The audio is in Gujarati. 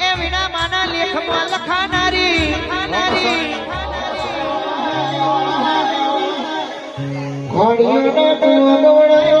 એ વીણા માના લેખમાં લખાનારી. ઘોડિયાના તું દોડાયો